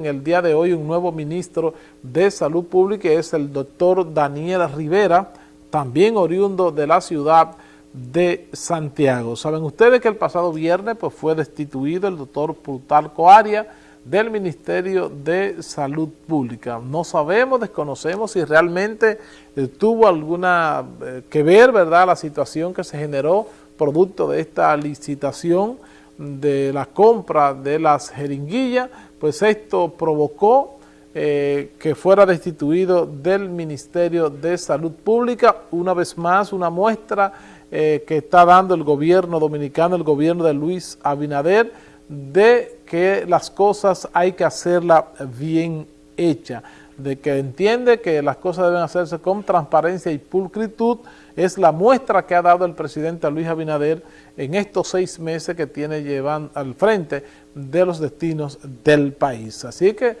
en el día de hoy un nuevo ministro de Salud Pública, es el doctor Daniel Rivera, también oriundo de la ciudad de Santiago. Saben ustedes que el pasado viernes pues, fue destituido el doctor Plutarco Aria del Ministerio de Salud Pública. No sabemos, desconocemos si realmente eh, tuvo alguna eh, que ver, ¿verdad?, la situación que se generó producto de esta licitación de la compra de las jeringuillas, pues esto provocó eh, que fuera destituido del Ministerio de Salud Pública, una vez más una muestra eh, que está dando el gobierno dominicano, el gobierno de Luis Abinader, de que las cosas hay que hacerlas bien hechas, de que entiende que las cosas deben hacerse con transparencia y pulcritud, es la muestra que ha dado el presidente Luis Abinader en estos seis meses que tiene llevando al frente de los destinos del país. Así que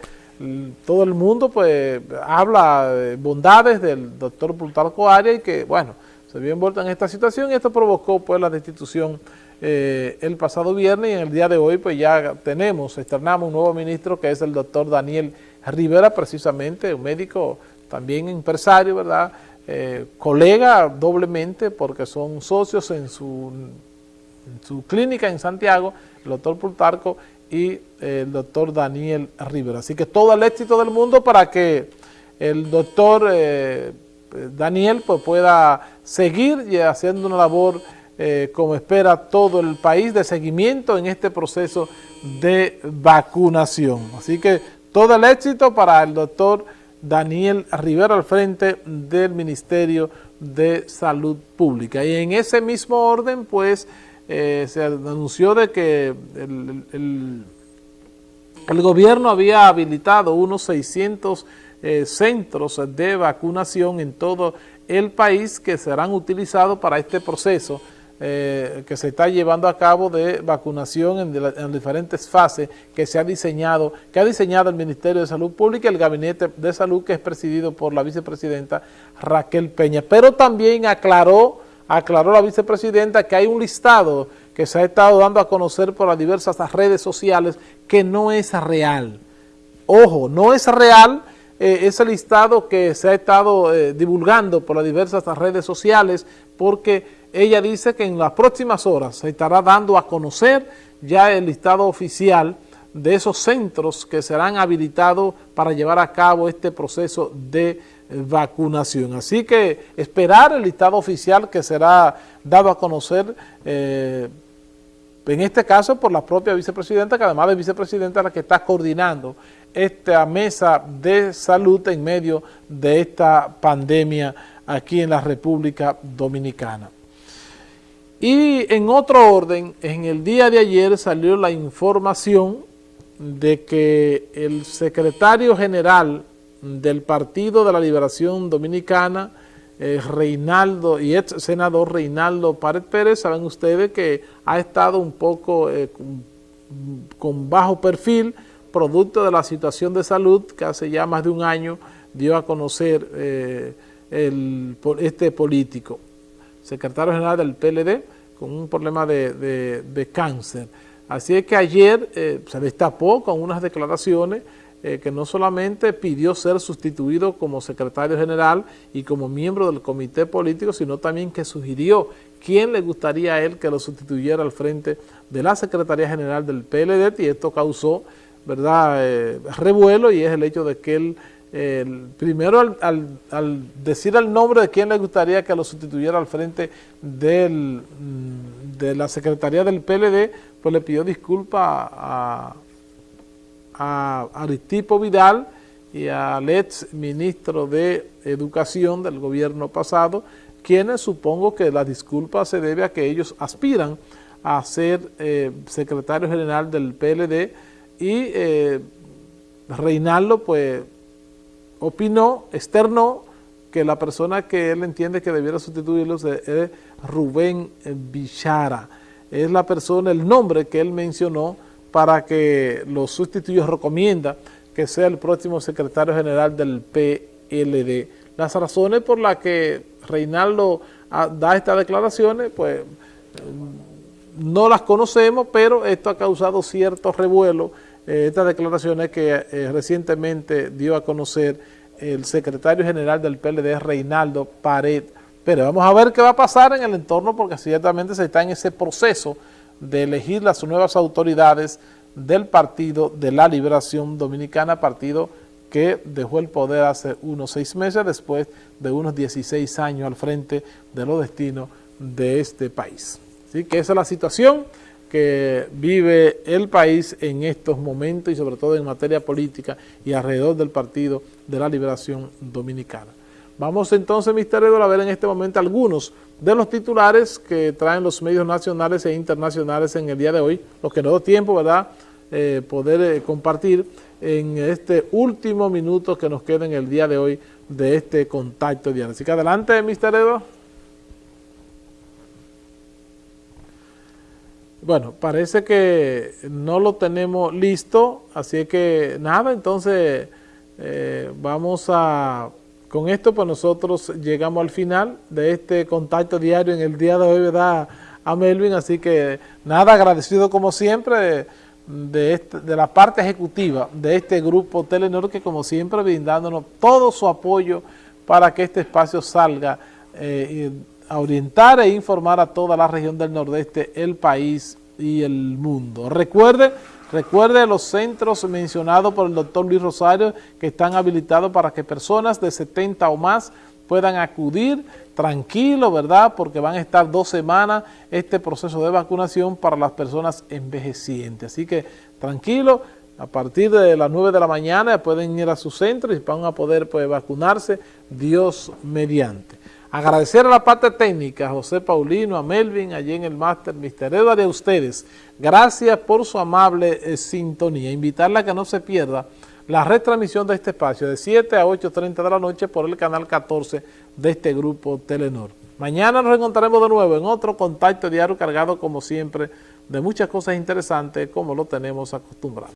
todo el mundo pues habla de bondades del doctor Plutarco Arias y que, bueno, se vio envuelto en esta situación y esto provocó pues la destitución eh, el pasado viernes y en el día de hoy pues ya tenemos, externamos un nuevo ministro que es el doctor Daniel Rivera, precisamente un médico también empresario, ¿verdad?, eh, colega doblemente porque son socios en su, clínica en Santiago, el doctor Plutarco y el doctor Daniel Rivera. Así que todo el éxito del mundo para que el doctor eh, Daniel pues, pueda seguir haciendo una labor eh, como espera todo el país de seguimiento en este proceso de vacunación. Así que todo el éxito para el doctor Daniel Rivera al frente del Ministerio de Salud Pública. Y en ese mismo orden, pues, eh, se anunció de que el, gobierno había habilitado unos 600 eh, centros de vacunación en todo el país que serán utilizados para este proceso eh, que se está llevando a cabo de vacunación en, diferentes fases que se ha diseñado, que ha diseñado el Ministerio de Salud Pública y el Gabinete de Salud que es presidido por la vicepresidenta Raquel Peña. Pero también aclaró, aclaró la vicepresidenta que hay un listado que se ha estado dando a conocer por las diversas redes sociales que no es real. Ojo, no es real eh, ese listado que se ha estado eh, divulgando por las diversas redes sociales porque ella dice que en las próximas horas se estará dando a conocer ya el listado oficial de esos centros que serán habilitados para llevar a cabo este proceso de vacunación. Así que esperar el listado oficial que será dado a conocer, eh, en este caso por la propia vicepresidenta, que además de vicepresidenta es la que está coordinando esta mesa de salud en medio de esta pandemia aquí en la República Dominicana. Y en otro orden, en el día de ayer salió la información de que el secretario general del Partido de la Liberación Dominicana, eh, Reinaldo y ex senador Reinaldo Párez Pérez, saben ustedes que ha estado un poco eh, con, bajo perfil, producto de la situación de salud que hace ya más de un año dio a conocer eh, este político secretario general del PLD, con un problema de, cáncer. Así es que ayer eh, se destapó con unas declaraciones eh, que no solamente pidió ser sustituido como secretario general y como miembro del comité político, sino también que sugirió quién le gustaría a él que lo sustituyera al frente de la Secretaría General del PLD y esto causó verdad eh, revuelo y es el hecho de que él primero al, decir el nombre de quién le gustaría que lo sustituyera al frente del, mm, de la Secretaría del PLD, pues le pidió disculpas a, a Aristipo Vidal y al ex ministro de Educación del gobierno pasado, quienes supongo que la disculpa se debe a que ellos aspiran a ser eh, secretario general del PLD y eh, Reinaldo pues opinó, externó, que la persona que él entiende que debiera sustituirlo es Rubén Bichara. Es la persona, el nombre que él mencionó para que los sustituyos recomienda que sea el próximo secretario general del PLD. Las razones por las que Reinaldo ah, da estas declaraciones, pues no las conocemos, pero esto ha causado cierto revuelo eh, estas declaraciones que eh, recientemente dio a conocer el secretario general del PLD, Reinaldo Pared Pero Vamos a ver qué va a pasar en el entorno porque ciertamente se está en ese proceso de elegir las nuevas autoridades del Partido de la Liberación Dominicana, partido que dejó el poder hace unos seis meses después de unos 16 años al frente de los destinos de este país. Así que esa es la situación que vive el país en estos momentos y sobre todo en materia política y alrededor del Partido de la Liberación Dominicana. Vamos entonces, Mr. Edward, a ver en este momento algunos de los titulares que traen los medios nacionales e internacionales en el día de hoy, los que no da tiempo, ¿verdad?, eh, poder eh, compartir en este último minuto que nos queda en el día de hoy de este contacto diario. Así que adelante, Mr. Edo. Bueno, parece que no lo tenemos listo, así que nada, entonces eh, vamos a, con esto pues nosotros llegamos al final de este contacto diario en el día de hoy, ¿verdad? A Melvin, así que nada, agradecido como siempre de, este, de la parte ejecutiva de este grupo Telenor que como siempre brindándonos todo su apoyo para que este espacio salga eh, a orientar e informar a toda la región del nordeste, el país y el mundo. Recuerde, recuerde los centros mencionados por el doctor Luis Rosario que están habilitados para que personas de 70 o más puedan acudir tranquilo, ¿verdad? Porque van a estar dos semanas este proceso de vacunación para las personas envejecientes. Así que tranquilo, a partir de las 9 de la mañana pueden ir a su centro y van a poder pues, vacunarse, Dios mediante. Agradecer a la parte técnica, a José Paulino, a Melvin, allí en el máster, Mister Edward y a ustedes. Gracias por su amable eh, sintonía. Invitarla a que no se pierda la retransmisión de este espacio de 7 a 8.30 de la noche por el canal 14 de este grupo Telenor. Mañana nos encontraremos de nuevo en otro contacto diario cargado como siempre de muchas cosas interesantes como lo tenemos acostumbrado.